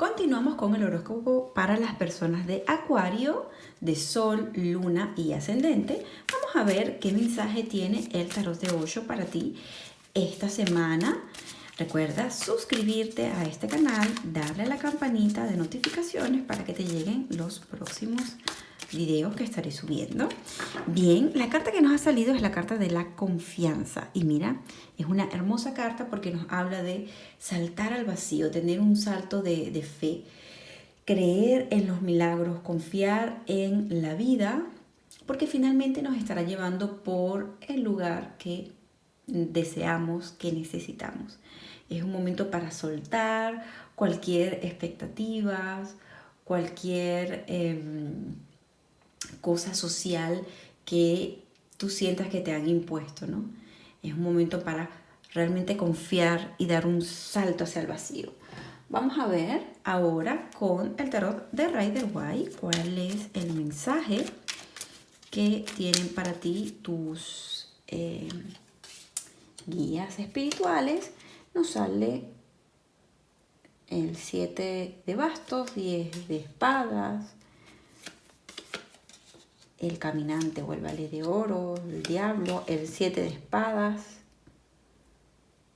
Continuamos con el horóscopo para las personas de Acuario, de Sol, Luna y Ascendente. Vamos a ver qué mensaje tiene el tarot de Osho para ti esta semana. Recuerda suscribirte a este canal, darle a la campanita de notificaciones para que te lleguen los próximos videos que estaré subiendo. Bien, la carta que nos ha salido es la carta de la confianza. Y mira, es una hermosa carta porque nos habla de saltar al vacío, tener un salto de, fe, creer en los milagros, confiar en la vida, porque finalmente nos estará llevando por el lugar que deseamos, que necesitamos. Es un momento para soltar cualquier expectativa, cualquier... Eh, cosa social que tú sientas que te han impuesto, ¿no? Es un momento para realmente confiar y dar un salto hacia el vacío. Vamos a ver ahora con el tarot de Rider White cuál es el mensaje que tienen para ti tus eh, guías espirituales. Nos sale el 7 de bastos, 10 de espadas, el caminante o el valle de oro, el diablo, el siete de espadas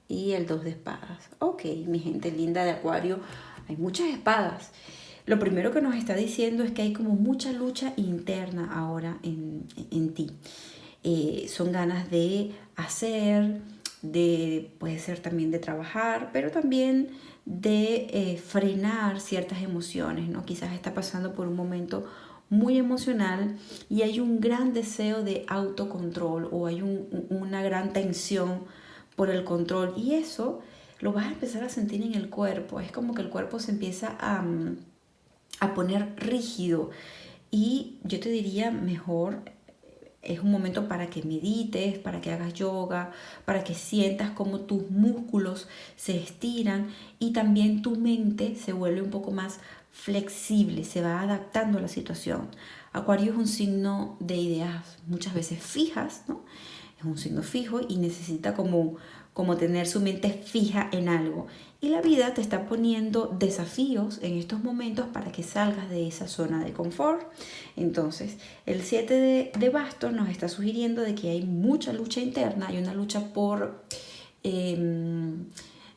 y el dos de espadas. Ok, mi gente linda de acuario, hay muchas espadas. Lo primero que nos está diciendo es que hay como mucha lucha interna ahora en, ti. Eh, son ganas de hacer, de, puede ser también de trabajar, pero también de eh, frenar ciertas emociones, ¿no? Quizás está pasando por un momento muy emocional y hay un gran deseo de autocontrol o hay una gran tensión por el control y eso lo vas a empezar a sentir en el cuerpo. Es como que el cuerpo se empieza a, a poner rígido y yo te diría mejor es un momento para que medites, para que hagas yoga, para que sientas como tus músculos se estiran y también tu mente se vuelve un poco más flexible, se va adaptando a la situación. Acuario es un signo de ideas muchas veces fijas, ¿no? Es un signo fijo y necesita como, como tener su mente fija en algo. Y la vida te está poniendo desafíos en estos momentos para que salgas de esa zona de confort. Entonces, el 7 de, de bastos nos está sugiriendo de que hay mucha lucha interna, hay una lucha por em,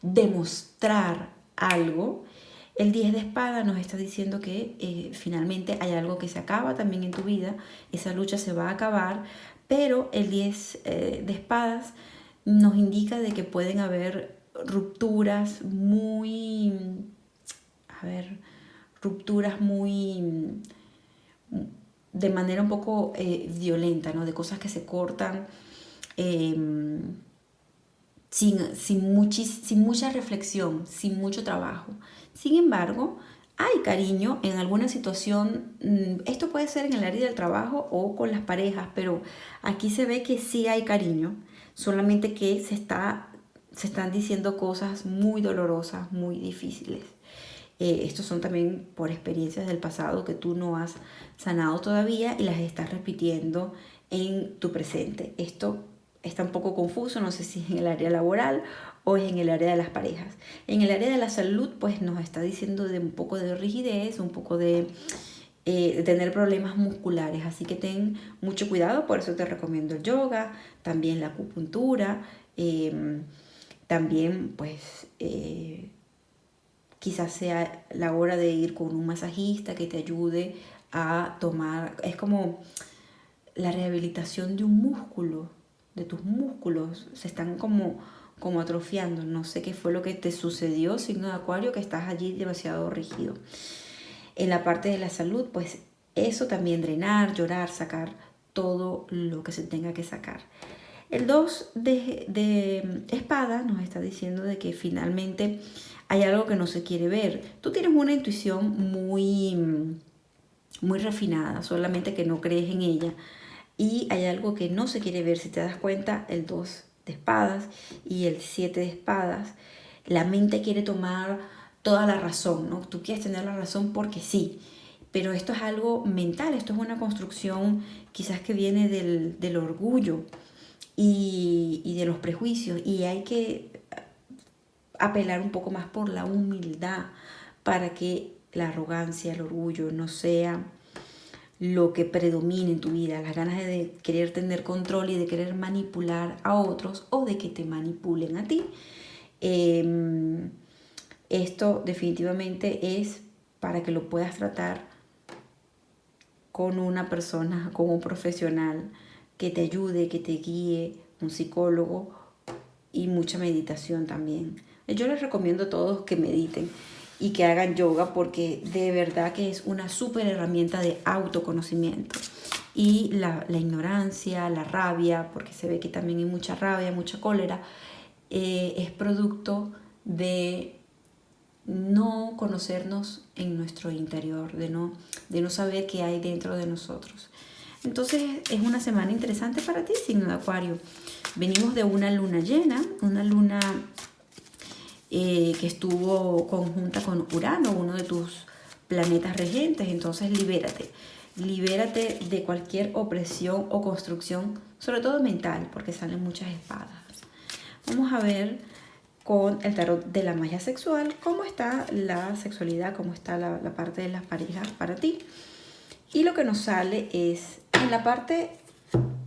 demostrar algo el 10 de espada nos está diciendo que eh, finalmente hay algo que se acaba también en tu vida, esa lucha se va a acabar, pero el 10 eh, de espadas nos indica de que pueden haber rupturas muy, a ver, rupturas muy, de manera un poco eh, violenta, ¿no? De cosas que se cortan em, sin, sin, sin mucha reflexión, sin mucho trabajo. Sin embargo, hay cariño en alguna situación, mm, esto puede ser en el área del trabajo o con las parejas, pero aquí se ve que sí hay cariño, solamente que se, está, se están diciendo cosas muy dolorosas, muy difíciles. Eh, estos son también por experiencias del pasado que tú no has sanado todavía y las estás repitiendo en tu presente. Esto está un poco confuso, no sé si es en el área laboral o es en el área de las parejas. En el área de la salud, pues nos está diciendo de un poco de rigidez, un poco de, eh, tener problemas musculares, así que ten mucho cuidado, por eso te recomiendo el yoga, también la acupuntura, em, también pues eh, quizás sea la hora de ir con un masajista que te ayude a tomar, es como la rehabilitación de un músculo, de tus músculos, se están como, como atrofiando. No sé qué fue lo que te sucedió, signo de acuario, que estás allí demasiado rígido. En la parte de la salud, pues eso también, drenar, llorar, sacar todo lo que se tenga que sacar. El 2 de, de espada nos está diciendo de que finalmente hay algo que no se quiere ver. Tú tienes una intuición muy, muy refinada, solamente que no crees en ella y hay algo que no se quiere ver. Si te das cuenta, el 2 de espadas y el 7 de espadas, la mente quiere tomar toda la razón, ¿no? Tú quieres tener la razón porque sí, pero esto es algo mental, esto es una construcción quizás que viene del, orgullo y, y de los prejuicios y hay que apelar un poco más por la humildad, para que la arrogancia, el orgullo no sea lo que predomine en tu vida, las ganas de querer tener control y de querer manipular a otros o de que te manipulen a ti. Em, esto definitivamente es para que lo puedas tratar con una persona, con un profesional que te ayude, que te guíe, un psicólogo y mucha meditación también. Yo les recomiendo a todos que mediten y que hagan yoga porque de verdad que es una súper herramienta de autoconocimiento. Y la, ignorancia, la rabia, porque se ve que también hay mucha rabia, mucha cólera, eh, es producto de no conocernos en nuestro interior, de no, de no saber qué hay dentro de nosotros. Entonces es una semana interesante para ti, signo de Acuario. Venimos de una luna llena, una luna eh, que estuvo conjunta con Urano, uno de tus planetas regentes, entonces libérate. Libérate de cualquier opresión o construcción, sobre todo mental, porque salen muchas espadas. Vamos a ver con el tarot de la magia sexual cómo está la sexualidad, cómo está la, la parte de las parejas para ti. Y lo que nos sale es en la parte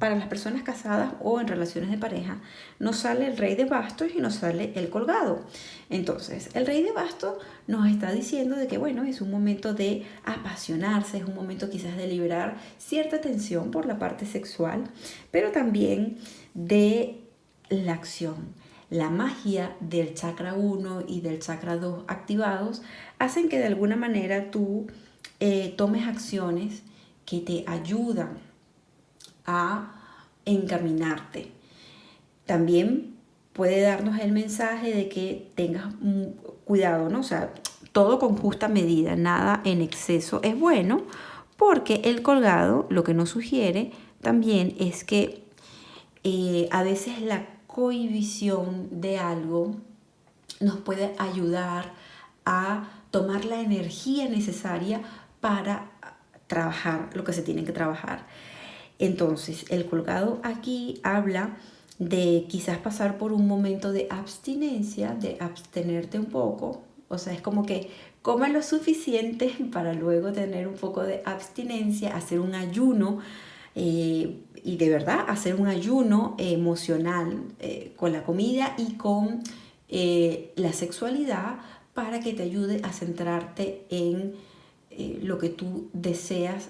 para las personas casadas o en relaciones de pareja, nos sale el rey de bastos y nos sale el colgado. Entonces, el rey de bastos nos está diciendo de que, bueno, es un momento de apasionarse, es un momento quizás de liberar cierta tensión por la parte sexual, pero también de la acción. La magia del chakra 1 y del chakra 2 activados hacen que de alguna manera tú eh, tomes acciones que te ayudan a encaminarte. También puede darnos el mensaje de que tengas cuidado, ¿no? O sea, todo con justa medida, nada en exceso es bueno, porque el colgado lo que nos sugiere también es que eh, a veces la cohibición de algo nos puede ayudar a tomar la energía necesaria para trabajar lo que se tiene que trabajar. Entonces, el colgado aquí habla de quizás pasar por un momento de abstinencia, de abstenerte un poco. O sea, es como que coma lo suficiente para luego tener un poco de abstinencia, hacer un ayuno eh, y de verdad hacer un ayuno emocional eh, con la comida y con eh, la sexualidad para que te ayude a centrarte en lo que tú deseas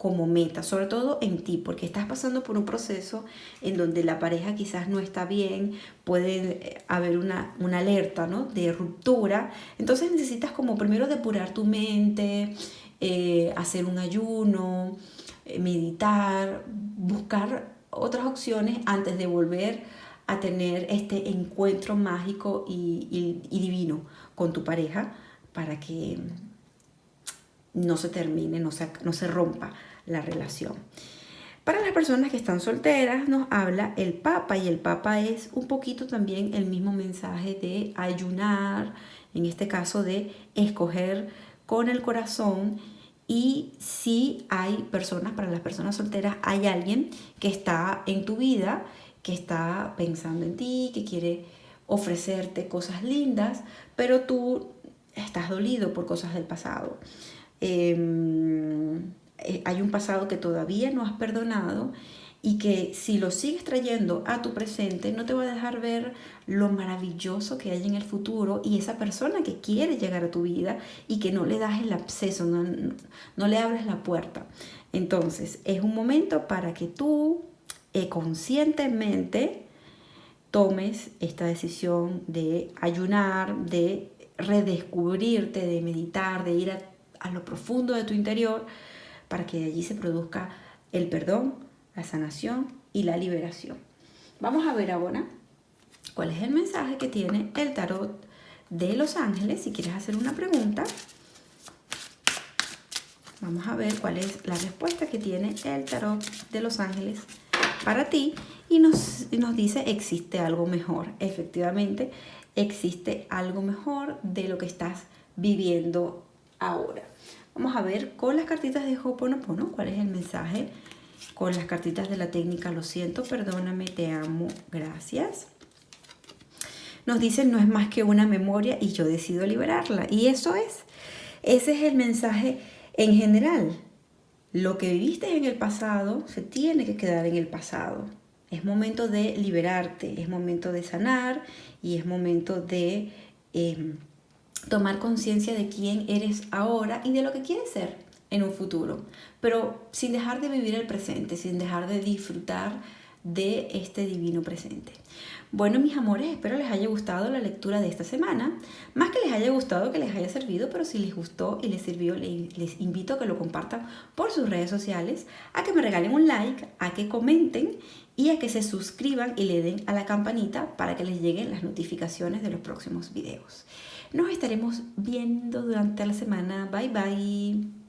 como meta, sobre todo en ti, porque estás pasando por un proceso en donde la pareja quizás no está bien, puede eh, haber una, alerta ¿no? de ruptura, entonces necesitas como primero depurar tu mente, eh, hacer un ayuno, eh, meditar, buscar otras opciones antes de volver a tener este encuentro mágico y, y divino con tu pareja para que no se termine, no se, no se rompa la relación. Para las personas que están solteras nos habla el Papa y el Papa es un poquito también el mismo mensaje de ayunar, en este caso de escoger con el corazón y si hay personas, para las personas solteras, hay alguien que está en tu vida, que está pensando en ti, que quiere ofrecerte cosas lindas, pero tú estás dolido por cosas del pasado. Em, hay un pasado que todavía no has perdonado y que si lo sigues trayendo a tu presente no te va a dejar ver lo maravilloso que hay en el futuro y esa persona que quiere llegar a tu vida y que no le das el acceso, no, no, le abres la puerta. Entonces es un momento para que tú eh, conscientemente tomes esta decisión de ayunar, de redescubrirte, de meditar, de ir a lo profundo de tu interior para que allí se produzca el perdón, la sanación y la liberación. Vamos a ver ahora cuál es el mensaje que tiene el tarot de los ángeles. Si quieres hacer una pregunta, vamos a ver cuál es la respuesta que tiene el tarot de los ángeles para ti y nos dice existe algo mejor. Efectivamente, existe algo mejor de lo que estás viviendo ahora. Vamos a ver con las cartitas de Ho'oponopono cuál es el mensaje. Con las cartitas de la técnica Lo siento, perdóname, te amo, gracias. nos dicen no es más que una memoria y yo decido liberarla. Y eso es. Ese es el mensaje en general. Lo que viviste en el pasado se tiene que quedar en el pasado. Es momento de liberarte, es momento de sanar y es momento de em, tomar conciencia de quién eres ahora y de lo que quieres ser en un futuro. Pero sin dejar de vivir el presente, sin dejar de disfrutar de este divino presente. Bueno, mis amores, espero les haya gustado la lectura de esta semana. Más que les haya gustado, que les haya servido, pero si les gustó y les sirvió, les invito a que lo compartan por sus redes sociales, a que me regalen un like, a que comenten y a que se suscriban y le den a la campanita para que les lleguen las notificaciones de los próximos videos. Nos estaremos viendo durante la semana. Bye bye.